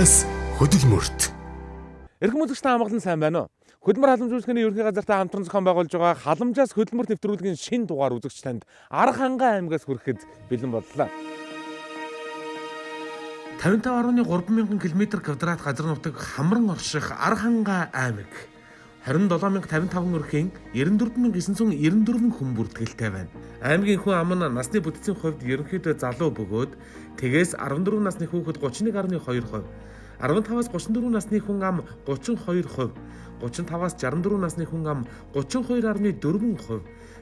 Халамжаас хөдөлмөрт. Эрхэм үзэгч та амгалан сайн байна уу? Хөдөлмөр халамж үйлчлэгийн ерөнхий газартай хамтран зохион байгуулж байгаа халамжаас хөдөлмөрт нэвтрүүлгийн шин дугаар үзэгч танд Арга хангай аймгаас хүрэхэд бэлэн боллоо. 55.3 мянган км квадрат газар нутаг хамран орших Арга хангай аймаг 27055 өрхийн 94994 хүн бүртгэлтэй байна. Аймгийн хүн ам нь насны бүтэцийн хувьд ерөнхийдөө залуу бөгөөд тэгээс 14 насны хүүхэд 31.2%, 15-аас 34 насны хүн ам 32%, 35-аас 64 насны хүн ам 32.4%,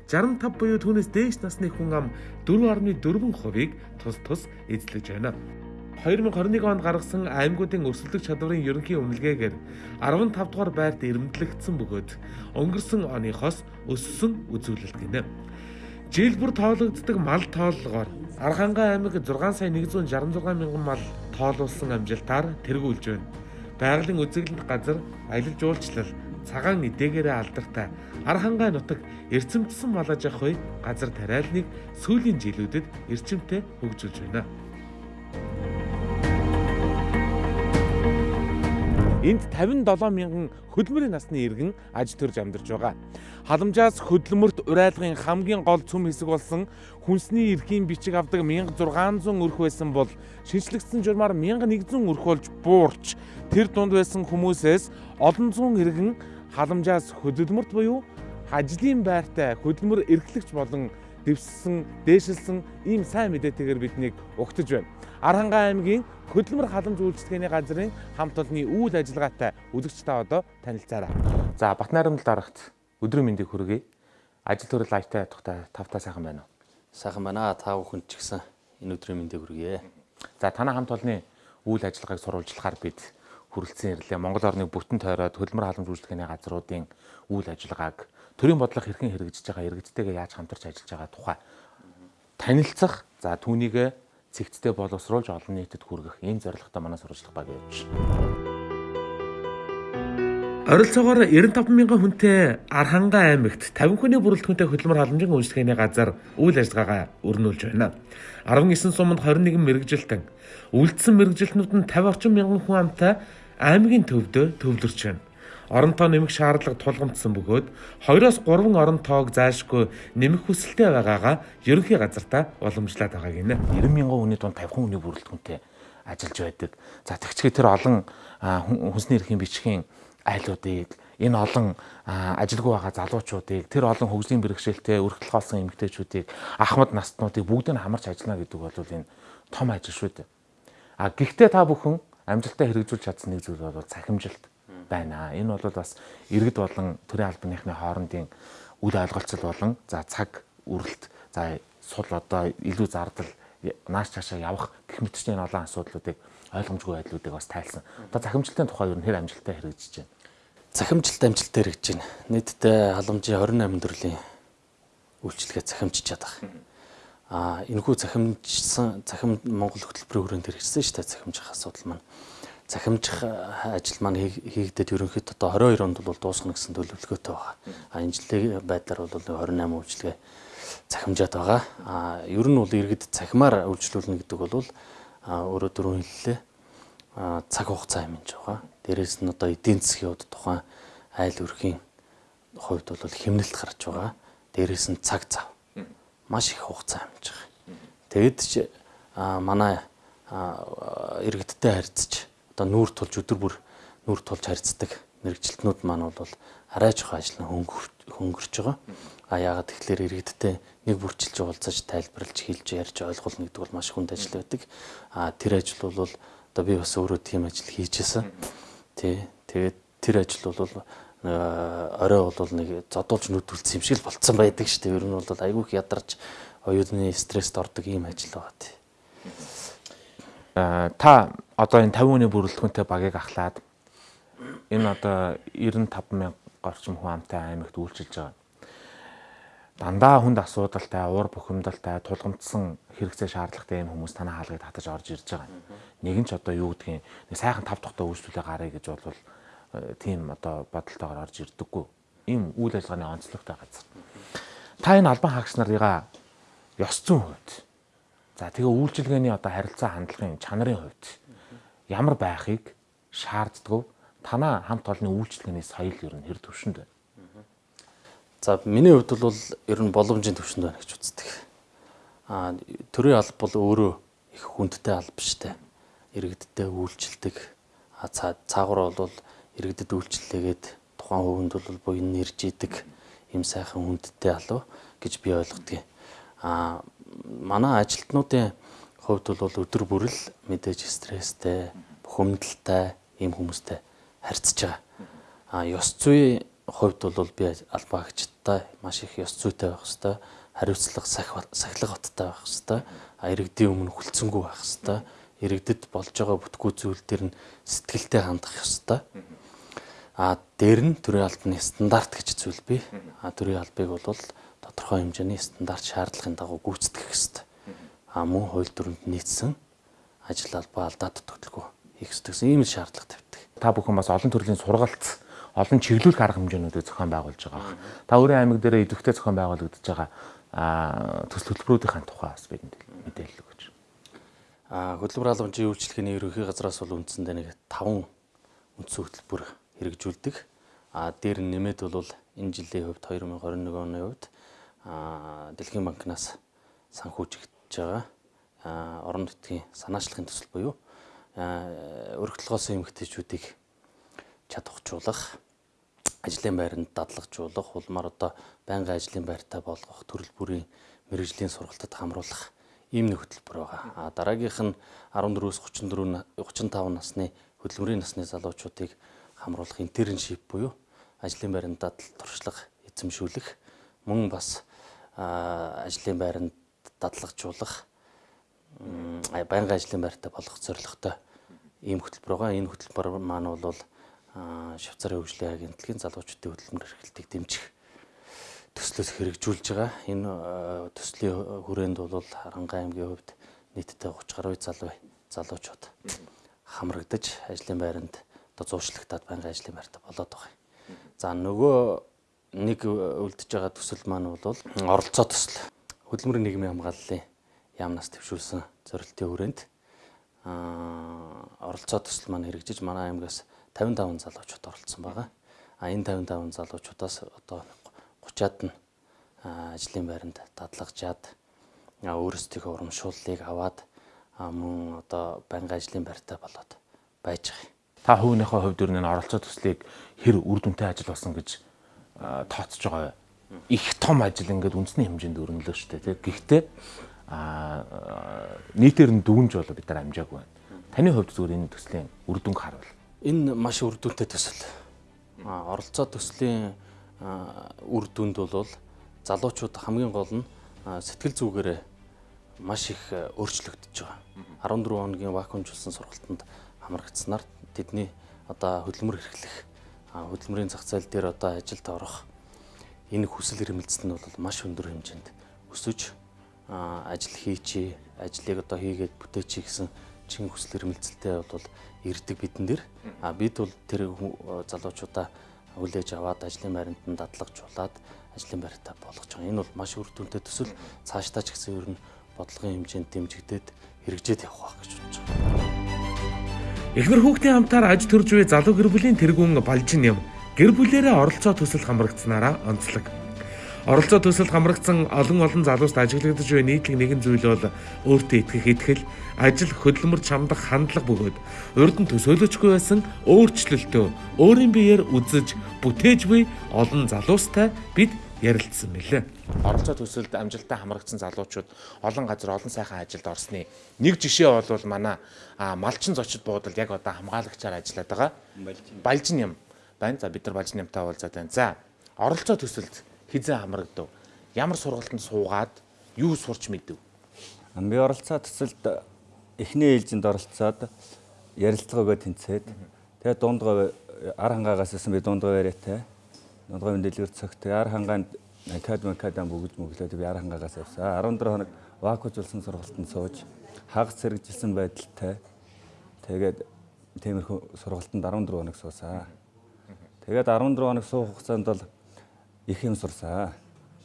65 буюу түүнээс дээш насны хүн ам 4.4%-ыг тус тус эзлэж байна. 2021 онд гаргасан аймагуудын өрсөлдөх чадварын ерөнхий үнэлгээгээр 15 дугаар байрт эрэмблэгдсэн бөгөөд өнгөрсөн оныхоос өссөн үзүүлэлт гинэ. Жил бүр тоологддог мал тооллогоор Архангай аймаг 6 сая 166 мянган мал тоолуулсан амжилтаар тэргүүлж байна. Байгалийн үзэсгэлэнт газар аялал жуулчлал цагаан эдээгээрээ алдартай Архангай нутаг эрчимтсэн мал аж ахуй газар тариалныг сүүлийн жилүүдэд эрчимтэй хөгжүүлж байна. Энд 57 мянган хөдөлмөрийн насны иргэн аж төрж амьдарч байгаа. Халамжаас хөдөлмөрт урайлгын хамгийн гол цөм хэсэг болсон хүнсний эрхийн бичиг авдаг 1600 өрх байсан бол шинжлэгдсэн журмаар 1100 өрх болж буурч тэр дунд байсан хүмүүсээс олон зуун иргэн халамжаас хөдөлмөрт буюу ажлын байртай хөдөлмөр эрхлэгч болон дэвссэн, дээшилсэн ийм сайн мэдээтэйгээр биднийг угтаж байна. Архангай аймгийн хөдөлмөр халамж үйлчлэгээний газрын хамт олонний үйл ажиллагаатай үзэгч та одоо танилцаарай. За Батнайрамд дарагт өдрийн мэндийг хүргэе. Ажил төрөл лайвтай тухтай тавтаа сайхан байна уу? Сайхан байна. Та бүхэнд ч гэсэн энэ өдрийн мэндийг хүргэе. За танай хамт олонний үйл ажиллагааг сурвалжлахаар бид хүрэлцэн ирлээ. Монгол орныг бүтэн тойроод хөдөлмөр халамж үйлчлэгээний газруудын үйл ажиллагааг төрийн бодлого хэрхэн хэрэгжиж байгаа, иргэдтэйгээ яаж хамтарч ажиллаж байгаа тухай танилцах. За түүнийг цэгцтэй боловсруулж олон нийтэд хүргэх ийм зорилготой манай сурвалжлах баг явж байна. Оролцоогоор 95 мянган хүнтэй Архангай аймагт 50 хүний бүрэлдэхүүнтэй хөдөлмөр халамжийн үйлчлэгээний газар үйл ажиллагаагаа өрнүүлж байна. 19 суманд 21 мэрэгжилтэн үлдсэн мэрэгжилтнүүд нь 50 орчим мянган хүн амтай аймгийн төвдөө төвлөрч байна орон тоо нэмэх шаардлага тулгамдсан бөгөөд 2-оос 3 орон тоог заашгүй нэмэх хүсэлтэй байгаагаа ерөнхий газартаа уламжлаад байгаа гинэ. 90 мянган хүний дунд 50 хүний бүрэлдэхүүнтэй ажиллаж байдаг. За тэгчгээ тэр олон хүнсний эрхийн бичгийн айлуудыг энэ олон ажилгүй байгаа залуучуудыг тэр олон хөгжлийн бэрхшээлтэй өргөдөл голсон эмэгтэйчүүдийг ахмад настнуудыг бүгдийг нь хамарч ажиллана гэдэг бол энэ том ажил шүү дээ. А гэхдээ та бүхэн амжилтаа хэрэгжүүлж чадсан нэг зүйл бол цахимжилт байна. Энэ бол бас иргэд болон төрийн албаныхны хоорондын үл ойлголцол болон за цаг үрэлт за сул одоо илүү зардал нааш цаашаа явах гэх мэт чинь олон асуудлуудыг ойлгомжгүй байдлуудыг бас тайлсан. Одоо захимжилтын тухай ер нь хэр амжилттай хэрэгжиж байна. Захимжилт амжилттай хэрэгжиж байна. Нийтдээ халамжийн 28 төрлийн үйлчлэгээ захимжиж чадах. Аа энэхүү захимжсан захим Монгол хөтөлбөрийн хүрээнд хэрэгжсэн шүү дээ захимжих асуудал маань захимжих ажил маань хийгдээд ерөнхийдөө одоо 22 онд бол дуусгах гэсэн төлөвлөгөөтэй байгаа. А энэ жилийн байдлаар бол 28 үйлчлэгээ захимжаад байгаа. А ер нь бол иргэд цахимаар үйлчлүүлнэ гэдэг бол өөрөө дөрөв хэллээ. Цаг хугацаа хэмжиж байгаа. Дээрээс нь одоо эдийн засгийн хувьд тухайн айл өрхийн хувьд бол хэмнэлт гарч байгаа. Дээрээс нь цаг зав. Маш их хугацаа хэмжиж байгаа. Тэгэд манай иргэдтэй харьцаж одоо нүүр тулж өдөр бүр нүүр тулж харьцдаг мэрэгчлэтнүүд маань бол арай жоох ажил хөнгөрч байгаа. А яагаад тэгэхээр иргэдтэй нэг бүрчилж уулзаж тайлбарлаж хэлж ярьж ойлгуулна гэдэг бол маш хүнд ажил байдаг. А тэр ажил бол одоо би бас өөрөө тийм ажил хийжсэн. Тий. Тэгээд тэр ажил бол орой бол нэг зодуулж нүдүүлсэн юм шиг л болцсон байдаг шүү дээ. Ер нь бол айгүйх ядарч оюутны стресст ордог ийм ажил байгаа тий. Та одоо энэ 50 хүний бүрэлдэхүүнтэй багийг ахлаад энэ одоо 95 мянга орчим хүн амтай аймагт үйлчилж байгаа. Дандаа хүнд асуудалтай, уур бухимдалтай, тулгамдсан хэрэгцээ шаардлагатай энэ хүмүүс танаа хаалгыг татаж орж ирж байгаа. Нэгэн ч одоо юу гэдгийг нэг сайхан тав тухтай үйлчлүүлээ гарыг гэж бол тийм одоо бодолтойгоор орж ирдэггүй. Ийм үйл ажиллагааны онцлогтой газар. Та энэ албан хаагч нарыгаа ёс зүйн хувьд за тэгээ үйлчилгээний одоо харилцаа хандлагын чанарын хувьд ямар байхыг шаарддаг танаа хамт олонны үйлчлэгээний соёл ер нь хэр төвшөнд байна? За миний хувьд бол ер нь боломжийн төвшөнд байна гэж үздэг. Аа төрийн алба бол өөрөө их хүндтэй алба штэ. Иргэдтэй үйлчлдэг. А цаагуур бол иргэдэд үйлчлэлээгээд тухайн хувинд бол буян нэрж идэг юм сайхан хүндтэй алуу гэж би ойлгодгийг. А манай ажилтнуудын хувьд бол өдөр бүрэл мэдээж стресстэй, бухимдалтай ийм хүмүүстэй харьцаж байгаа. А ёс зүйн хувьд бол би албаагчтай маш их ёс зүйтэй байх хэвээр хариуцлага сахилга баттай байх хэвээр иргэдийн өмнө хүлцэнгүй байх хэвээр иргэдэд болж байгаа бүтгүү зүйл төр нь сэтгэлтэй хандах хэвээр а дээр нь төрийн албаны стандарт гэж зүйл бий а төрийн албыг бол тодорхой хэмжээний стандарт шаардлагын дагуу гүйцэтгэх хэвээр а мөн хууль дүрмэнд нийцсэн ажил албаа алдаа тутагдлгүй хийх гэсэн ийм шаардлага тавьдаг. Та бүхэн бас олон төрлийн сургалт олон чиглүүлэх арга хэмжээнүүдийг зохион байгуулж байгаа. Та өөрийн аймаг дээр идэвхтэй зохион байгуулагдаж байгаа төсөл хөтөлбөрүүдийн тухай бас бидэнд мэдээлэл өгөөч. А хөтөлбөр халамжийн үйлчлэгээний ерөнхий газраас бол үндсэндээ нэг 5 үндсэн хөтөлбөр хэрэгжүүлдэг. А дээр нэмээд бол энэ жилийн хувьд 2021 оны хувьд Дэлхийн банкнаас санхүүжигдэж байгаа орон нутгийн санаачлагын төсөл буюу өргөдлөгөөс эмгтээчүүдийг чадваржуулах ажлын байранд дадлагжуулах улмаар одоо байнгын ажлын байртай болгох төрөл бүрийн мэрэгжлийн сургалтад хамруулах ийм нэг хөтөлбөр байгаа. А дараагийнх нь 14-өөс 34 35 насны хөдөлмөрийн насны залуучуудыг хамруулах интерншип буюу ажлын байранд дадал туршлага эзэмшүүлэх мөн бас ажлын байранд дадлагжуулах байнгын ажлын байртай болгох зорилготой ийм хөтөлбөр байгаа. Энэ хөтөлбөр маань бол Швейцарын хөгжлийн агентлагийн залуучуудын хөдөлмөр эрхлэлтийг дэмжих төслөөс хэрэгжүүлж байгаа. Энэ төслийн хүрээнд бол Харангаан аймгийн хувьд нийтдээ 30 гаруй залуу залуучууд хамрагдаж ажлын байранд одоо зууршлагтаад байнгын ажлын байртаа болоод байгаа. За нөгөө нэг үлдэж байгаа төсөл маань бол оролцоо төсөл. Хөдөлмөрийн нийгмийн хамгааллын яамнаас төвшүүлсэн зорилтын хүрээнд аа оролцоо төсөл маань хэрэгжиж манай аймгаас 55 залуучууд оролцсон байгаа. А энэ 55 залуучуудаас одоо 30-аад нь ажлын байранд дадлагжаад өөрсдийнхөө урамшууллыг аваад мөн одоо байнгын ажлын байртай болоод байж байгаа. Та хувийнхээ хувьд ер нь оролцоо төслийг хэр үр дүнтэй ажил болсон гэж тооцож байгаа их том ажил ингээд үндэсний хэмжээнд өрнөлөө шүү дээ. Гэхдээ нийтээр нь дүүнж болоо бид нар амжаагүй байна. Таны хувьд зүгээр энэ төслийн үр дүнг харуул. Энэ маш үр дүнтэй төсөл. А оролцоо төслийн үр дүнд бол залуучууд хамгийн гол нь сэтгэл зүгээрээ маш их өөрчлөгдөж байгаа. 14 хоногийн вакуумжуулсан сургалтанд хамрагдсанаар тэдний одоо хөдөлмөр эрхлэх хөдөлмөрийн зах зээл дээр одоо ажилд орох энэ хүсэл эрмэлзэл нь бол маш өндөр хэмжээнд өсөж ажил хийчээ, ажлыг одоо хийгээд бүтээчээ гэсэн чин хүсэл эрмэлзэлтэй бол ирдэг бидэн дээр. А бид бол тэр залуучуудаа хүлээж аваад ажлын байранд нь дадлагжуулаад ажлын байртаа болгож байгаа. Энэ бол маш үр дүнтэй төсөл цаашдаа ч гэсэн ер нь бодлогын хэмжээнд дэмжигдээд хэрэгжээд явах гэж бодож байгаа. Эхнэр хүүхдийн хамтаар аж төрж буй залуу гэр бүлийн тэргүүн балжин юм. Гэр бүлэрээ оролцоо төсөл хамрагдсанараа онцлог. Оролцоо төсөлд хамрагдсан олон олон залууст ажиглагдаж буй нийтлэг нэгэн зүйл бол өөртөө итгэх итгэл, ажил хөдөлмөр чамдах хандлага бөгөөд урд нь төсөөлөжгүй байсан өөрчлөлтөө өөрийн биеэр үзэж бүтээж буй олон залуустай бид ярилцсан мэлээ. Оролцоо төсөлд амжилттай хамрагдсан залуучууд олон газар олон сайхан ажилд орсны нэг жишээ бол манай малчин зочид буудалд яг одоо хамгаалагчаар ажиллаад байгаа. Балжин юм байна. За бид нар балжин юмтай уулзаад байна. За оролцоо төсөлд хизээ хамрагдав? Ямар сургалтанд суугаад юу сурч мэдв? Би оролцоод төсөлд эхний ээлжинд оролцоод ярилцлагагаа тэнцээд тэгээ дундгаа ар хангаагаас исэн би дундгаа яриатай дундгаа дэлгэр цогт ар хангаанд академи академи бүгд мөглөөд би ар хангаагаас авсаа 14 хоног вакуужулсан сургалтанд сууж хагас зэрэгжилсэн байдалтай тэгээд тиймэрхүү сургалтанд 14 хоног суусаа. Тэгээд 14 хоног суух хугацаанд бол их юм сурсаа.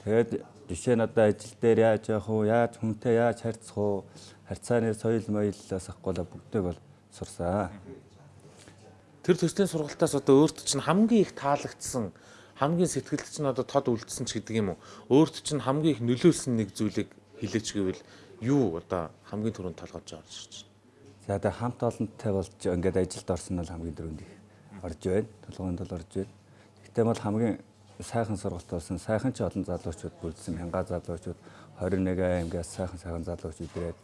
Тэгээд жишээ нь одоо ажил дээр яаж явах уу, яаж хүнтэй яаж харьцах уу, харьцааны соёл моёлоос ахгүй бүгдийг бол сурсан. Тэр төслийн сургалтаас одоо өөрт чинь хамгийн их таалагдсан хамгийн сэтгэлд чинь одоо тод үлдсэн ч гэдэг юм уу. Өөрт чинь хамгийн их нөлөөлсөн нэг зүйлийг хэлээч гэвэл юу одоо хамгийн түрүүнд толгойд орж ирж байна. За тэгээ хамт олонттой болж ингээд ажилд орсон нь хамгийн дөрөнд их орж байна. Толгойд бол орж байна. Гэхдээ бол хамгийн сайхан сургалт болсон. Сайхан ч олон залуучууд бүрдсэн. Мянга залуучууд 21 аймгаас сайхан сайхан залуучууд ирээд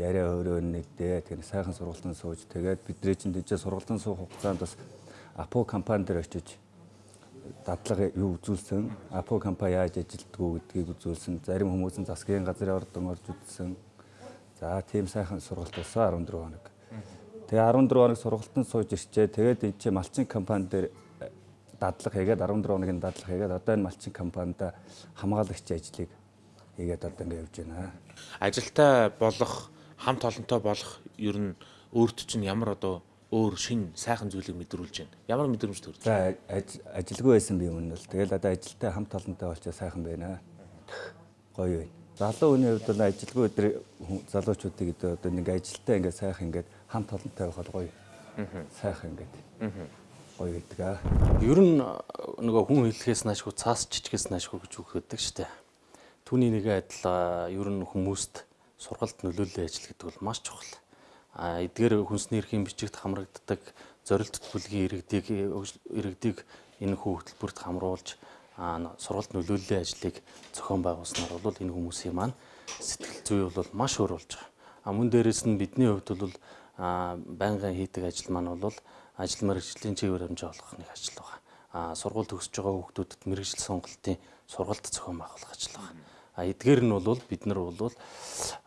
яриа өөрөө нэгдээ. Тэгэхээр сайхан сургалтын сууж тэгээд бидний чинь дижээ сургалтын суух хугацаанд бас Апо компани дээр очиж дадлага юу үзүүлсэн. Апо компани яаж ажилтгүү гэдгийг үзүүлсэн. Зарим хүмүүс нь засгийн газрын ордон орж үзсэн. За тийм сайхан сургалт болсон 14 хоног. Тэгээ 14 хоног сургалтанд сууж ирчээ. Тэгээд энэ чинь малчин компани дээр дадлага хийгээд 14 хоногийн дадлага хийгээд одоо энэ малчин компанид хамгаалагч ажлыг хийгээд одоо ингэ явж байна. Ажилтай болох, хамт олонтой болох ер нь өөрт чинь ямар одоо өөр шин сайхан зүйлийг мэдрүүлж байна. Ямар мэдрэмж төрж За байна? аж- ажилгүй байсан би өмнө л. Тэгэл одоо ажилтай хамт олонтой болчоо сайхан байна. Гоё байна. Залуу хүний хувьд бол ажилгүй хүн- залуучуудыг одоо нэг ажилтай ингээд сайхан ингээд хамт олонтой байх бол гоё. Сайхан ингээд. Гоё гэдэг аа. Ер нь э, нөгөө хүн хэлхээс наашгүй цаас жижигээс наашгүй гэж үгддэг шүү дээ. Түүний нэг адил ер нь хүмүүст сургалт нөлөөллийн ажил гэдэг бол маш чухал. Эдгээр хүнсний эрхийн бичигт хамрагддаг зорилт төлөвлөгийн иргэдийг иргэдийг энэ хүү хөтөлбөрт хамруулж сургалт нөлөөллийн ажлыг зохион байгуулснаар бол энэ хүмүүсийн маань сэтгэл зүй бол маш өөр болж байгаа. А мөн дээрэс нь бидний хувьд бол байнгын хийдэг ажил маань бол ажил мэргэжлийн чигээр хэмжээ олгох нэг ажил байгаа. А сургууль төгсөж байгаа хүүхдүүдэд мэрэгжил сонголтын сургалт зохион байгуулах ажил байгаа. А эдгээр нь бол бид нар бол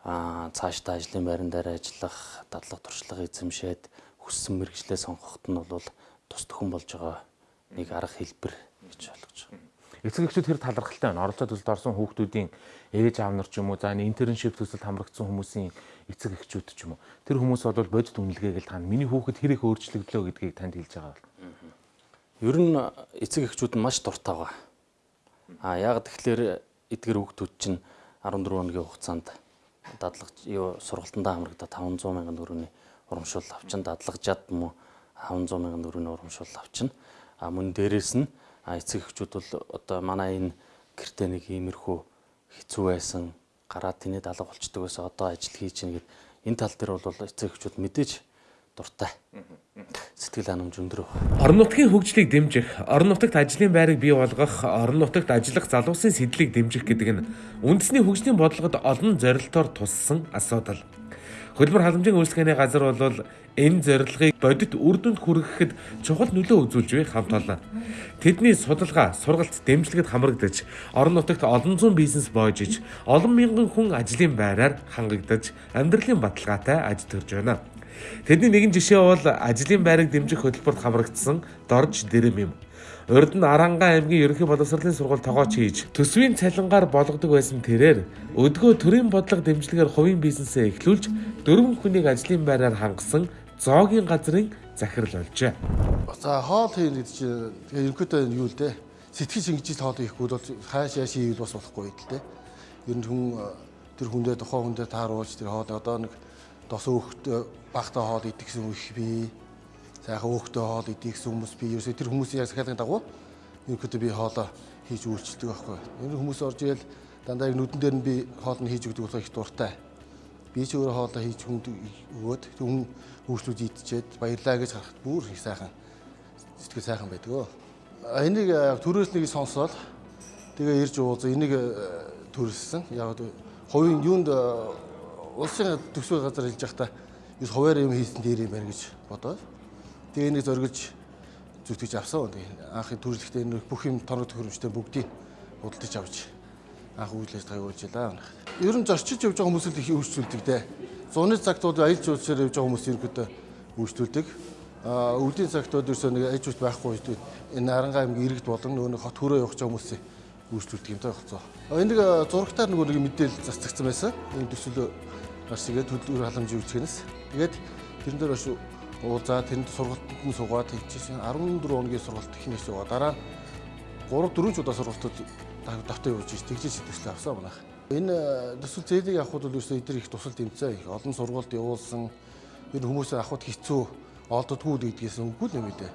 а цаашдаа ажлын байран дээр ажиллах, дадлага туршлага эзэмшээд хүссэн мэрэгжлээ сонгоход нь бол тус төхөн болж байгаа нэг арга хэлбэр гэж ойлгож байгаа. Эцэг эхчүүд хэр талархалтай байна. Оролцоо төсөлд орсон хүүхдүүдийн ээж аав нар ч юм уу, за интерншип төсөлд хамрагдсан хүмүүсийн эцэг эхчүүд ч юм уу. Тэр хүмүүс бол бодит үнэлгээгээл тань миний хүүхэд хэр их өөрчлөгдлөө гэдгийг танд хэлж байгаа бол. Ер нь эцэг эхчүүд нь маш дуртай байгаа. А яг тэгэхээр эдгээр хүүхдүүд чинь 14 хоногийн хугацаанд дадлага юу сургалтандаа хамрагдаад 500 мянган төгрөгийн урамшуул авчин дадлагжаад мөн 500 мянган төгрөгийн урамшуул авчин. А мөн дээрэс нь эцэг эхчүүд бол одоо манай энэ гэртээ нэг иймэрхүү хэцүү байсан гараад тэний далга болчдөг байсан одоо ажил хийж гин гэд энэ тал дээр бол эцэг эхчүүд мэдээж дуртай. Сэтгэл ханамж өндөр. Орон нутгийн хөгжлийг дэмжих, орон нутагт ажлын байрыг бий болгох, орон нутагт ажиллах залуусын сэтлийг дэмжих гэдэг нь үндэсний хөгжлийн бодлогод олон зорилтоор туссан асуудал. Хөлбөр халамжийн үйлчлэгээний газар бол энэ зорилгыг бодит үр дүнд хүргэхэд чухал нөлөө үзүүлж буй хамт олон. Тэдний судалгаа, сургалт, дэмжлэгт хамрагдаж, орон нутагт олон зуун бизнес боожиж, олон мянган хүн ажлын байраар хангагдаж, амьдралын баталгаатай аж төрж байна. Тэдний нэгэн жишээ бол ажлын байрыг дэмжих хөтөлбөрт хамрагдсан Дорж Дэрэм юм. Урд нь Аранга аймгийн ерөнхий боловсролын сургууль тогооч хийж төсвийн цалингаар болгодог байсан тэрээр өдгөө төрийн бодлого дэмжлэгээр хувийн бизнесээ эхлүүлж дөрвөн хүнийг ажлын байраар хангасан зоогийн газрын захирал болжээ. За хоол хийн гэдэг чинь тэгээ ерөнхийдөө юу л дээ. Сэтгэл шинжил хоол хийхгүй бол хааш яаш хийвэл бас болохгүй л дээ. Ер нь хүн э, тэр хүндээ тухайн хүндээ тааруулж тэр хоол одоо нэг дос өөхт багтаа хоол идэх гэсэн их би сайхан өөхтөө хоол идэх гэсэн хүмүүс би ерөөсөө тэр хүмүүсийн захиалгын дагуу ерөнхийдөө би хоолоо хийж үйлчлдэг байхгүй. Энэ хүмүүс орж ирэл дандаа яг нүдэн дээр нь би хоол нь хийж өгдөг болохоор их дуртай. Би ч өөрөө хоолоо хийж хүнд өгөөд хүн үйлчлүүд идчихэд баярлаа гэж харахад бүр их сайхан сэтгэл сайхан байдаг Энийг төрөөс нэг сонсоод тэгээ ирж ууз энийг төрөлсөн. Яг хувийн юунд улсын төсвийн газар хэлж байхдаа юус хуваар юм хийсэн дээр юм байна гэж бодоод тэгээ энийг зоргиж зүтгэж авсан. Тэгээ анхын төрөлхтөө энэ бүх юм торог төхөөрөмжтэй бүгдийг худалдаж авч анх үйл ажиллагаа явуулж байлаа. Ер нь зорчиж явж байгаа хүмүүс л их үйлчлүүлдэг дээ. Зуны цагтууд аялал жуулчлаар явж байгаа хүмүүс ерөөдөө үйлчлүүлдэг. А өвлийн цагтууд ерөөсөө нэг аж жуулт байхгүй үед энэ Аранга аймгийн иргэд болон нэг хот хөрөө явж байгаа хүмүүсийг үйлчлүүлдэг юм таа хэвцээ. Энийг зурагтаар нөгөө нэг мэдээлэл застагдсан байсан. Энэ төсөл гарч игээд төлөвлөр халамжийн үйлчлэгнээс. Тэгээд тэрэн дээр бас уулзаа тэнд сургалтанд нь суугаад хийчихсэн 14 хоногийн сургалт ихнээс суугаа дараа 3 4 удаа сургалтууд давтаа явуулж ич тэгжиж төсөл авсан манайх. Энэ төсөл зээлийг авахд бол ерөөсөө эдгээр их тусал тэмцээ их олон сургалт явуулсан ер хүмүүсээ авахд хэцүү олддоггүй гэдгээс үгүй л нэмэдэ.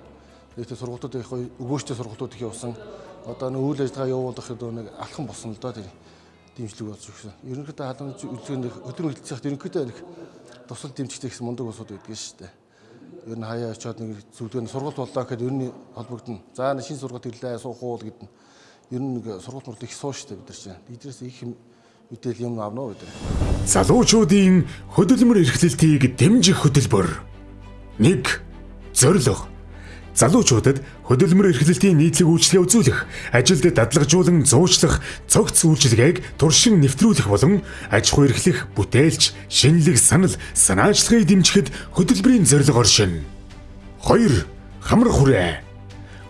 Нийтээ сургалтууд их өгөөжтэй сургалтууд их явсан. Одоо нэг үйл ажиллагаа явуулах гэдэг нэг алхан болсон л доо тэр дэмжлэг болж өгсөн. Ерөнхийдөө халамж үйлчлэгэнд хөдөлмөр хилцэх ерөнхийдөө нэг тусал дэмжигтэй гэсэн мундаг усуд байдаг шүү дээ. Ер нь хаяа очиод нэг зүгдгэн сургалт боллоо гэхэд ер нь холбогдно. За шинэ сургалт ирлээ суух уу гэдэг ер нь нэг сургалт мурд их суу шүү дээ бид нар чинь. Эдрээс их мэдээлэл юм авна уу нар. Залуучуудын хөдөлмөр эрхлэлтийг дэмжих хөтөлбөр. 1. Зорилго. Залуучуудад хөдөлмөр эрхлэлтийн нийтлэг үйлчлэгээ үзүүлэх, ажилд дадлагжуулан зуучлах, цогц үйлчилгээг туршин нэвтрүүлэх болон аж ахуй эрхлэх, бүтээлч, шинэлэг санал, санаачлагыг дэмжихэд хөтөлбөрийн зорилго оршино. 2. Хамар хүрээ.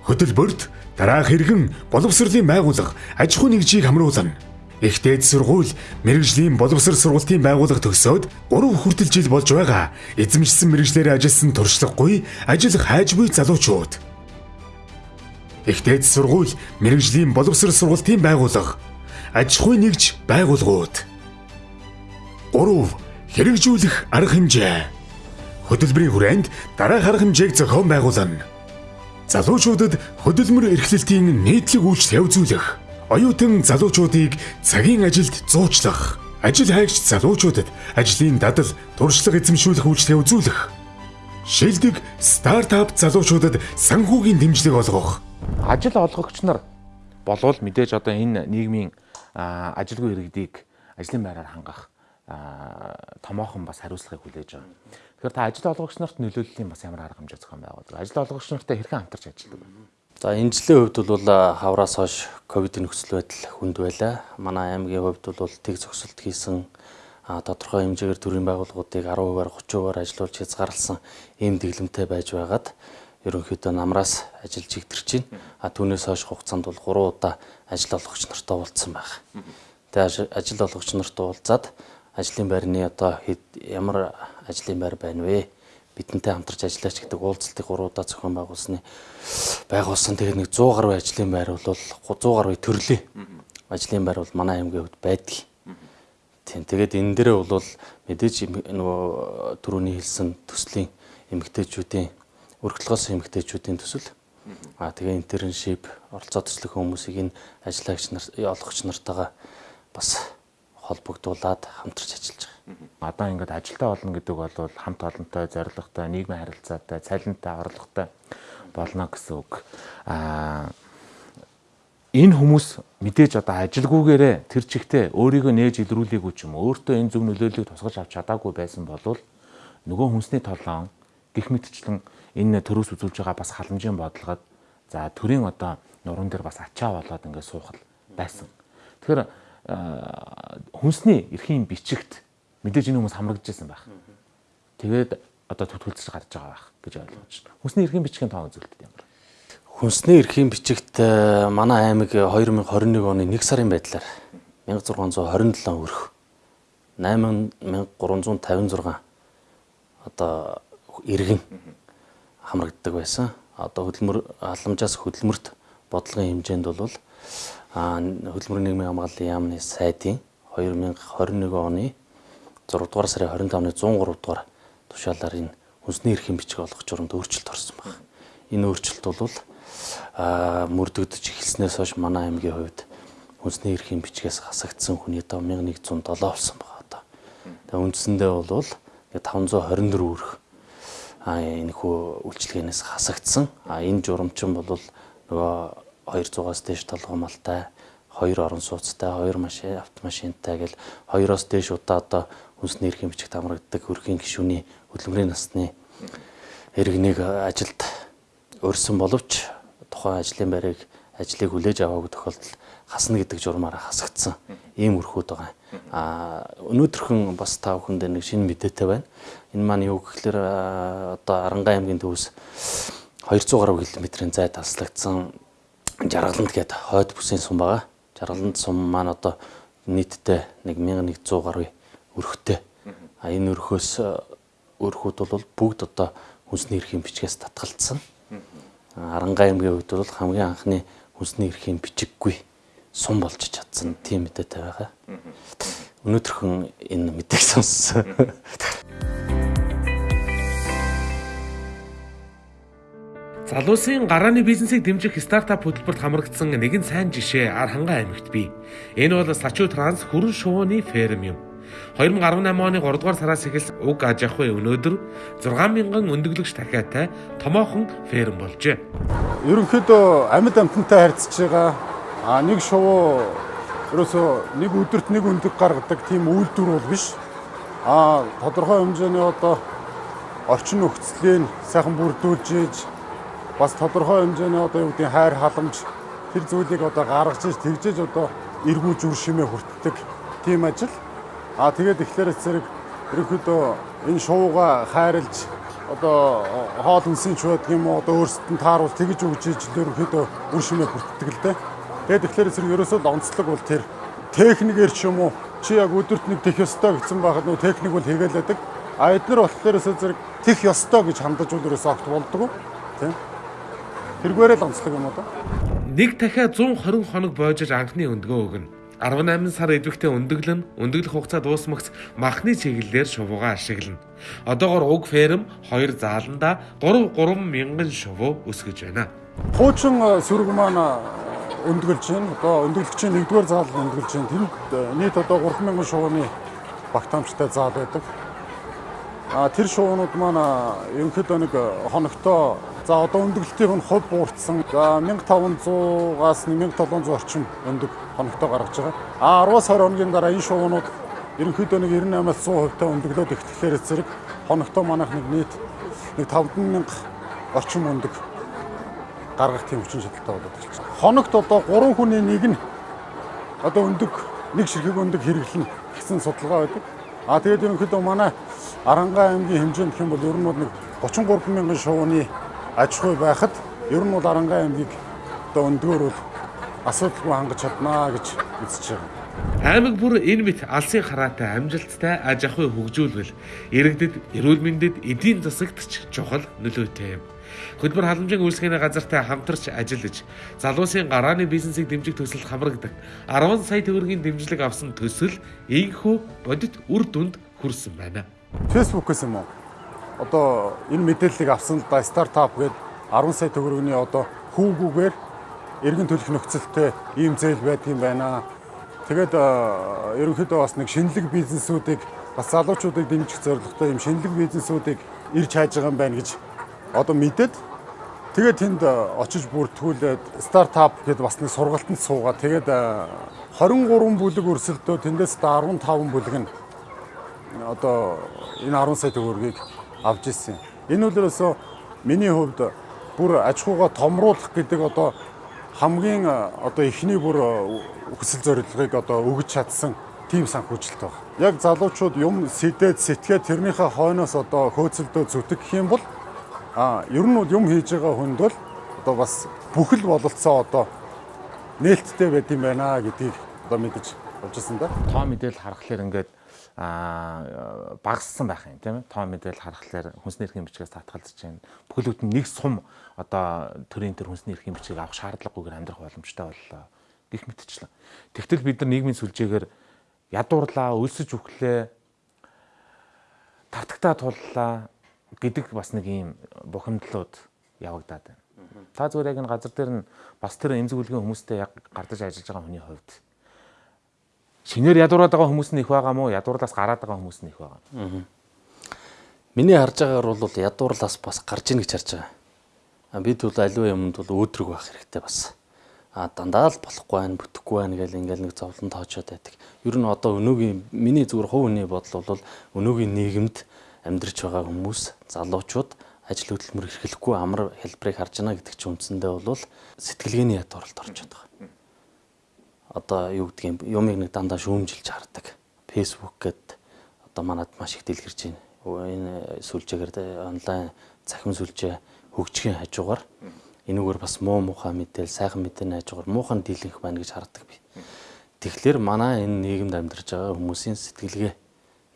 Хөтөлбөрт дараах хэрэгэн боловсролын байгууллага аж ахуй нэгжийг хамруулна. Их дээд сургууль, мэрэгжлийн боловсрол сургалтын байгууллага төгсөөд 3 хүртэл жил болж байгаа эзэмшсэн мэрэгжлэрээ ажилласан туршлагагүй ажил хайж буй залуучууд. Их дээд сургууль, мэрэгжлийн боловсрол сургалтын байгууллага аж ахуй нэгж байгууллагууд. 3. Хэрэгжүүлэх арга хэмжээ. Хөтөлбөрийн хүрээнд дараах арга хэмжээг зохион байгуулна. Залуучуудад хөдөлмөр эрхлэлтийн нийтлэг үйлчлэл үзүүлэх оюутан залуучуудыг цагийн ажилд зуучлах, ажил хайгч залуучуудад ажлын дадал, туршлага эзэмшүүлэх үйлчлэгээ үзүүлэх, шилдэг стартап залуучуудад санхүүгийн дэмжлэг олгох, ажил олгогч нар болвол мэдээж одоо энэ нийгмийн ажилгүй иргэдийг ажлын байраар хангах томоохон бас хариуцлагыг хүлээж байгаа. Тэгэхээр та ажил олгогч нарт нөлөөллийн бас ямар арга хэмжээ зохион байгуулдаг. Ажил олгогч нартай хэрхэн хамтарч ажилладаг вэ? За энэ жилийн хувьд бол хавраас хойш ковидын нөхцөл байдал хүнд байлаа. Манай аймгийн хувьд бол тэг зөксөлт хийсэн тодорхой хэмжээгээр төрийн байгууллагуудыг 10%-аар 30%-аар ажилуулж хязгаарласан ийм дэглэмтэй байж байгаад ерөнхийдөө намраас ажиллаж игдэрч байна. А түүнээс хойш хугацаанд бол 3 удаа ажил олгогч нартай уулзсан байна. Тэгээ ажил олгогч нартай уулзаад ажлын байрны одоо ямар ажлын байр байна вэ? Бидэнтэй хамтарч ажиллаач гэдэг уулзалтыг 3 удаа зохион байгуулсны байгуулсан. Тэгээд нэг 100 гаруй ажлын байр бол 100 гаруй төрлийн ажлын байр бол манай аймгийн хувьд байдаг. Тийм. Тэгээд энэ дээрээ бол мэдээж нөгөө түрүүний хэлсэн төслийн эмгтээчүүдийн өргөдлгөөс эмгтээчүүдийн төсөл аа тэгээ интерншип оролцоо төслөх хүмүүсийг энэ ажиллагч нар олгогч нартайгаа бас холбогдуулаад хамтарч ажиллаж байгаа. Одоо ингээд ажилтаа олно гэдэг бол хамт олонтой, зорилготой, нийгмийн харилцаатай, цалинтай, орлоготой болно гэсэн үг. Аа энэ хүмүүс мэдээж одоо ажилгүйгээрээ тэр чигтээ өөрийгөө нээж илрүүлээгүй ч юм өөртөө энэ зөв нөлөөллийг тусгаж авч чадаагүй байсан бол нөгөө хүнсний толгоон гих мэтчлэн энэ төрөөс үзүүлж байгаа бас халамжийн бодлогод за төрийн одоо нуруунд дээр бас ачаа болоод ингээд суухал байсан. Тэгэхээр хүнсний эрхийн бичигт мэдээж энэ хүмүүс хамрагдчихсан байх. Тэгээд одоо төтгөлдөж гарч байгаа байх гэж ойлгож байна. Хүнсний эрхийн бичгийн тоон үзүүлэлт ямар? Хүнсний эрхийн бичигт манай аймаг 2021 оны 1 сарын байдлаар 1627 өрх 8356 одоо иргэн хамрагддаг байсан. Одоо хөдөлмөр халамжаас хөдөлмөрт бодлогын хэмжээнд бол хөдөлмөрийн нийгмийн хамгааллын яамны сайдын 2021 оны 6 дугаар сарын 25-ны 103 дугаар тушаалаар энэ хүнсний эрхийн бичиг олгох журамд өөрчлөлт орсон байна. Энэ өөрчлөлт бол мөрдөгдөж эхэлснээс хойш манай аймгийн хувьд хүнсний эрхийн бичгээс хасагдсан хүний доо 1107 болсон байна одоо. Тэгээ үндсэндээ бол 524 өрх энэ хөө үйлчлэгээнээс хасагдсан. А энэ журамчин бол нөгөө 200-аас дээш толгомолтой, хоёр орон сууцтай, хоёр машин автомашинтай гэл хоёроос дээш удаа одоо хүнсний эрхийн бичигт хамрагддаг өрхийн гишүүний хөдөлмөрийн насны иргэнийг ажилд өрсөн боловч тухайн ажлын байрыг ажлыг хүлээж аваагүй тохиолдолд хасна гэдэг журмаараа хасагдсан ийм өрхүүд байгаа. А өнөөдрхөн бас та бүхэнд нэг шинэ мэдээтэй байна. Энэ маань юу гэхээр одоо Арангаан аймгийн төвөөс 200 гаруй километрийн зайд таслагдсан Жаргаланд гээд хойд бүсийн сум байгаа. Жаргаланд сум маань одоо нийтдээ нэг 1100 гаруй өрхтэй. А энэ өрхөөс өрхүүд бол бүгд одоо хүнсний эрхийн бичгээс татгалцсан. Арангаан аймгийн хувьд бол хамгийн анхны хүнсний эрхийн бичиггүй сум болж чадсан тийм мэдээтэй байгаа. Өнөөдрхөн энэ мэдээг сонссон. Залуусын гарааны бизнесийг дэмжих стартап хөтөлбөрт хамрагдсан нэгэн сайн жишээ Архангай аймагт бий. Энэ бол Сачуу Транс хүрэн шувууны ферм юм. 2018 оны 3 дугаар сараас эхэлс уг аж ахуй өнөөдөр 6000 өндөглөгч дахиатай томоохон ферм болжээ. ерөнхийдөө амьд амтантай харьцаж байгаа а нэг шувуу ерөөсөө нэг өдөрт нэг өндөг гаргадаг тийм үйлдвэр бол биш. А тодорхой хэмжээний одоо орчин нөхцөлийг сайхан бүрдүүлж ийж бас тодорхой хэмжээний одоо юу гэдэг хайр халамж тэр зүйлийг одоо гаргаж ийж тэгжээж одоо эргүүлж үр шимээ хүртдэг тийм ажил. А тэгээд ихлээр зэрэг ерөнхийдөө энэ шууга хайрлж одоо хоол хүнсийн ч байдаг юм уу одоо өөрсдөд нь тааруул тэгж өгч ийж ерөнхийдөө үр шимээ хүртдэг л дээ. Тэгээд ихлээр зэрэг ерөөсөө л онцлог бол тэр техникээр ч юм уу чи яг өдөрт нэг тех ёстой гэсэн байхад нөө техник бол хийгээлээдэг. А эдгээр болохоор зэрэг тех ёстой гэж хандаж бол ерөөсөө огт болдгоо. Тийм. Тэргээрээ л онцлог юм да? Нэг дахиад 120 хоног боожиж анхны өндгөө өгнө. 18 сар идэвхтэй өндөглөн, өндөглөх хугацаа дуусмагц махны чиглэлээр шувуугаа ашиглана. Одоогор уг ферм 2 зааланда 3 3 мянган шувуу өсгөж байна. Хуучин э, сүрэг маань э, өндгөлж байна. Одоо өндгөлөгчийн нэгдүгээр заал өндгөлж байна. Тэнд э, нийт одоо 3000 шувууны багтаамжтай заал байдаг. А тэр шуунууд маань ерөнхийдөө нэг хоногтоо за одоо өндөглөлтийн хувь буурсан. За 1500-аас 1700 орчим өндөг хоногтоо гаргаж байгаа. А 10-аас 20 хоногийн дараа энэ шуунууд ерөнхийдөө нэг 98-аас 100% та өндөглөөд ихтэхлээр зэрэг хоногтоо манайх нэг нийт нэг 5000 орчим өндөг гаргах тийм хүчин чадалтай болоод байна. Хоногт одоо 3 хүний нэг нь одоо өндөг нэг ширхэг өндөг хэрэглэнэ гэсэн судалгаа байдаг. А тэгээд ерөнхийдөө манай Арангай аймгийн хэмжээнд юм бол ер нь бол нэг 33 мянган шувууны аж ахуй байхад ер нь бол Арангай аймгийг одоо өндгөөр бол асуудалгүй хангаж чаднаа гэж үзэж байгаа. Аймаг бүр энэ мэт алсын хараатай амжилттай аж ахуй хөгжүүлвэл иргэдэд, эрүүл мэндэд, эдийн засагт ч чухал нөлөөтэй юм. Хөдөлмөр халамжийн үйлсгэний газартай хамтарч ажиллаж, залуусын гарааны бизнесийг дэмжих төсөлд хамрагдаг 10 сая төгрөгийн дэмжлэг авсан төсөл ийхүү бодит үр дүнд хүрсэн байна. Фэйсбүүкээс юм уу? Одоо энэ мэдээллийг авсан да стартап гээд 10 сая төгрөгийн одоо хүүгүүгээр эргэн төлөх нөхцөлтэй ийм зээл байдгийн байна. Тэгээд ерөнхийдөө бас нэг шинэлэг бизнесүүдийг бас залуучуудыг дэмжих зорилготой ийм шинэлэг бизнесүүдийг ирж хайж байгаа юм байна гэж одоо мэдээд тэгээд тэнд очиж бүртгүүлээд стартап гэдээ бас нэг сургалтанд суугаад тэгээд э, 23 бүлэг өрсөлдөө тэндээс 15 бүлэг нь одоо энэ 10 сая төгрөгийг авч ирсэн. Энэ үлрээсөө миний хувьд бүр аж ахуйгаа томруулах гэдэг одоо хамгийн одоо ихний бүр хүсэл зорилгыг одоо өгж чадсан тийм санхүүжилт байна. Яг залуучууд юм сэдээд сэтгээд тэрнийхээ хойноос одоо хөөцөлдөө зүтг гэх юм бол а ер нь бол юм хийж байгаа хүнд бол одоо бас бүхэл бололцоо одоо нээлттэй байд юм байна гэдгийг одоо мэдэж ирсэн да. Тоо мэдээлэл харахаар ингээд а багассан байх юм тийм ээ. Тоо мэдээлэл харахаар хүнсний эрхийн бичгээс татгалзаж байна. Бүхэл бүтэн нэг сум одоо төрийн төр хүнсний эрхийн бичгийг авах шаардлагагүйгээр амьдрах боломжтой боллоо гэх мэтчлэн. Тэгтэл бид нар нийгмийн сүлжээгээр ядуурлаа, өлсөж үхлээ, татагтаа туллаа гэдэг бас нэг ийм бухимдлууд явагдаад байна. Та зүгээр яг энэ газар дээр нь бас тэр эмзэг үлгийн хүмүүстэй яг гардаж ажиллаж байгаа хүний хувьд шинээр ядуураад байгаа хүмүүс нь их байгаа мó ядуурлаас гараад байгаа хүмүүс нь их байгаа. Миний харж байгаагаар бол ядуурлаас бас гарж ийн гэж харж байгаа. А бид бол аливаа юмд бол өөдрөг байх хэрэгтэй бас. А дандаа л болохгүй байх, бүтэхгүй байх гэл ингээл нэг зовлон тоочоод байдаг. Ер нь одоо өнөөгийн миний зүгээр хувь хүний бодол бол өнөөгийн нийгэмд амьдрч байгаа хүмүүс, залуучууд ажил хөдөлмөр эрхлэхгүй амар хэлбэрийг харж байна гэдэг чинь үндсэндээ бол сэтгэлгээний ядуурлалд орчод байгаа одоо юу гэдгийг юмыг нэг дандаа шүүмжилж хардаг. Facebook гээд одоо манад маш их дэлгэрж байна. Энэ сүлжээгээр онлайн цахим сүлжээ хөгжихийн хажуугаар энүүгээр бас муу муухай мэдээл, сайхан мэдээний хажуугаар муухан дийлэнх байна гэж хардаг би. Тэгэхээр манай энэ нийгэмд амьдарч байгаа хүмүүсийн сэтгэлгээ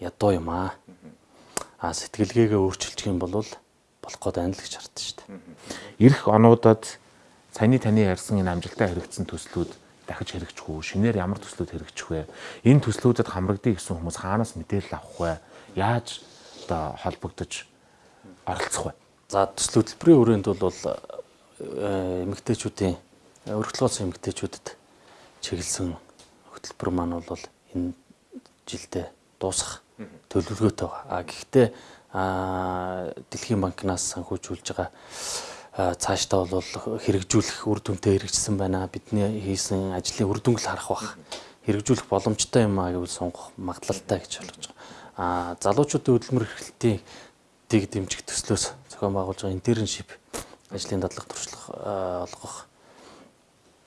ядуу юм аа. А сэтгэлгээгээ өөрчилчих юм бол болох гээд байна л гэж хардсан шүү дээ. Ирэх онуудад саяны таны ярьсан энэ амжилттай хэрэгцсэн төслүүд дахиж хэрэгжих үү? Шинээр ямар төслүүд хэрэгжих вэ? Энэ төслүүдэд хамрагдъя гэсэн хүмүүс хаанаас мэдээлэл авах вэ? Яаж одоо холбогдож оролцох вэ? За төсөл хөтөлбөрийн хүрээнд бол э, эмэгтэйчүүдийн өргөдлөөс эмэгтэйчүүдэд чиглэсэн хөтөлбөр маань бол энэ жилдээ дуусах төлөвлөгөөтэй. А гэхдээ Дэлхийн банкнаас санхүүжүүлж байгаа цаашдаа бол хэрэгжүүлэх үр дүнтэй хэрэгжсэн байна. Бидний хийсэн ажлын үр дүнг л харах бах. Хэрэгжүүлэх боломжтой юм аа гэвэл сонгох магадлалтай гэж ойлгож байгаа. А залуучуудын хөдөлмөр эрхлэлтийн дэг дэмжих төслөөс зохион байгуулж байгаа интерншип ажлын дадлага туршлага олгох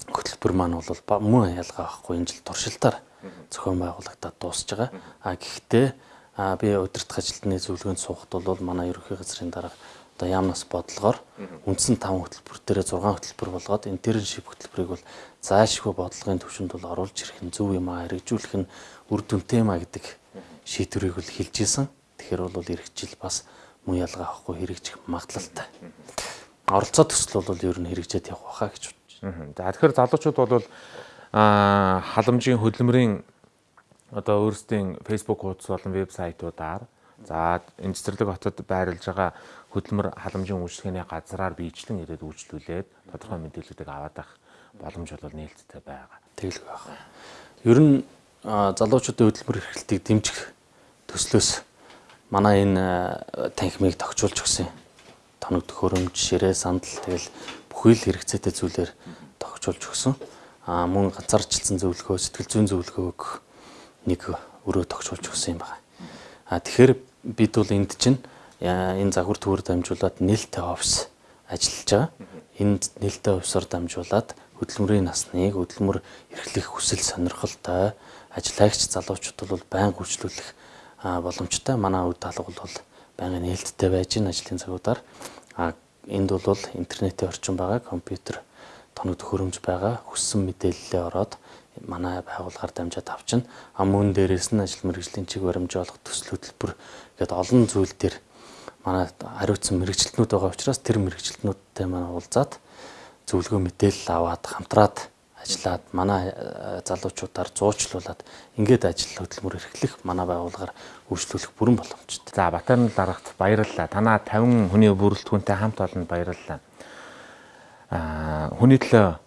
хөтөлбөр маань бол мөн ялгаа байхгүй энэ жил туршилтаар зохион байгуулагдаад дуусж байгаа. А гэхдээ би удирдах ажилтны зөвлөгөөнд суухад бол манай ерөнхий газрын дарга одоо яамнаас бодлогоор үндсэн 5 хөтөлбөр дээрээ 6 хөтөлбөр болгоод интерншип хөтөлбөрийг бол заашгүй бодлогын төвшөнд бол оруулж ирэх нь зөв юм аа хэрэгжүүлэх нь үр дүнтэй юм аа гэдэг шийдвэрийг бол хэлж исэн. Тэгэхээр бол эргэжил бас муу ялгаа авахгүй хэрэгжих магадлалтай. Оролцоо төсөл бол ер нь хэрэгжээд явах байхаа гэж бодож байна. За тэгэхээр залуучууд бол аа халамжийн хөдөлмөрийн одоо өөрсдийн Facebook хуудас болон вебсайтуудаар за энэ цэцэрлэг хотод байрлаж байгаа хөдөлмөр халамжийн үйлчлэгээний газраар биечлэн ирээд үйлчлүүлээд тодорхой мэдээллүүдийг аваад авах боломж бол нээлттэй байгаа. Тэгэлгүй байна. Ер нь залуучуудын хөдөлмөр эрхлэлтийг дэмжих төслөөс манай энэ танхимыг тогтчулж өгсөн. Тоног төхөөрөмж, ширээ, сандал тэгэл бүхий л хэрэгцээтэй зүйлээр тогтчулж өгсөн. Аа мөн ганцаарчлсан зөвлөгөө, сэтгэл зүйн зөвлөгөө нэг өрөө тогтчулж өгсөн юм байна. Аа тэгэхээр бид бол энд чинь энэ загвар төвөр дамжуулаад нээлттэй офис ажиллаж байгаа. Энэ нээлттэй офисоор дамжуулаад хөдөлмөрийн насныг хөдөлмөр эрхлэх хүсэл сонирхолтой ажиллаагч залуучууд бол байнга үйлчлүүлэх боломжтой. Манай үе даалга бол байнга нээлттэй байж гин ажлын цагуудаар. Энд бол интернетийн орчин байгаа, компьютер тоног төхөөрөмж байгаа. Хүссэн мэдээлэлээ ороод манай байгууллагаар дамжаад авчна. А мөн дээрээс нь ажил мэргэжлийн чиг баримжаа олох төсөл хөтөлбөр гэдэг олон зүйл дээр манай хариуцсан мэрэгчлэтнүүд байгаа учраас тэр мэрэгчлэтнүүдтэй манай уулзаад зөвлөгөө мэдээлэл аваад хамтраад ажиллаад манай э, залуучуудаар зуучлуулад ингээд ажил хөдөлмөр эрхлэх манай байгууллагаар үйлчлүүлэх бүрэн боломжтой. За Батарын дарагт баярлалаа. Танаа 50 хүний бүрэлдэхүүнтэй хамт олонд баярлалаа. Аа хүний төлөө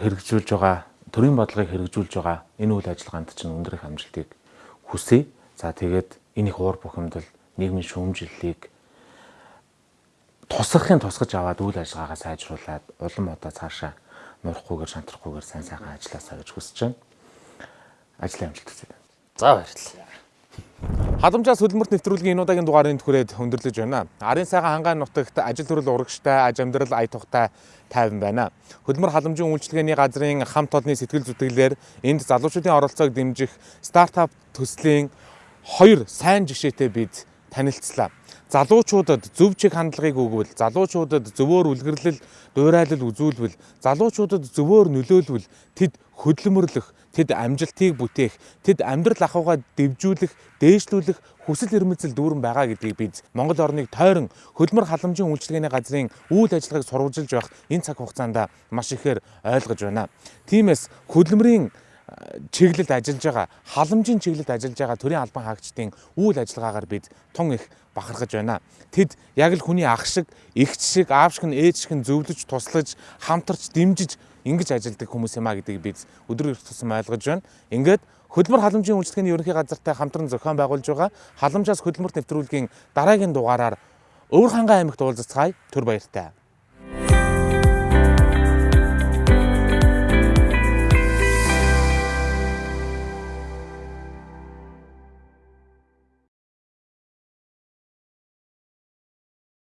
хэрэгжүүлж байгаа төрийн бодлогыг хэрэгжүүлж байгаа энэ үйл ажиллагаанд чинь өндөр их амжилтыг хүсье. За тэгээд энэ их уур бухимдал нийгмийн шүүмжлэлийг тусгахын тусгаж аваад үйл ажиллагаагаа сайжруулад улам одоо цаашаа муурахгүйгээр шантрахгүйгээр сайн сайхан ажилласаа гэж хүсэж байна. Ажлын амжилт хүсье. За баярлалаа. Халамжаас хөдөлмөрт нэвтрүүлгийн энэ удаагийн дугаарыг түрээд өндөрлөж байна. Арын сайхан хангаан нутагт ажил төрөл урагштай, аж амьдрал ая тухтай тайван байна. Хөдөлмөр халамжийн үйлчилгээний газрын хамт олонний сэтгэл зүтгэлээр энд залуучуудын оролцоог дэмжих стартап төслийн хоёр сайн жишээтэй бид танилцлаа. Залуучуудад зөв чиг хандлагыг өгвөл, залуучуудад зөвөр үлгэрлэл, дуурайлал үзүүлвэл, залуучуудад зөвөр нөлөөлвөл тэд хөдөлмөрлөх, тэд амжилтыг бүтээх, тэд амьдрал ахуйгаа дэвжүүлэх, дээшлүүлэх хүсэл эрмэлзэл дүүрэн байгаа гэдгийг бид Монгол орныг тойрон хөдөлмөр халамжийн үйлчилгээний газрын үйл ажиллагааг сурвалжилж байх энэ цаг хугацаанд маш ихээр ойлгож байна. Тиймээс хөдөлмөрийн чиглэлд ажиллаж байгаа халамжийн чиглэлд ажиллаж байгаа төрийн албан хаагчдын үйл ажиллагаагаар бид тун их бахархаж байна. Тэд яг л хүний ах шиг, эгч шиг, аав шиг, ээж шиг зөвлөж, туслаж, хамтарч, дэмжиж ингэж ажилладаг хүмүүс юм а гэдгийг бид эрт тусам ойлгож байна. Ингээд хөдөлмөр халамжийн үйлчлэгээний ерөнхий газартай хамтран зохион байгуулж байгаа халамжаас хөдөлмөрт нэвтрүүлгийн дараагийн дугаараар Өвөр хангай аймагт уулзцгаая. Түр баяртай.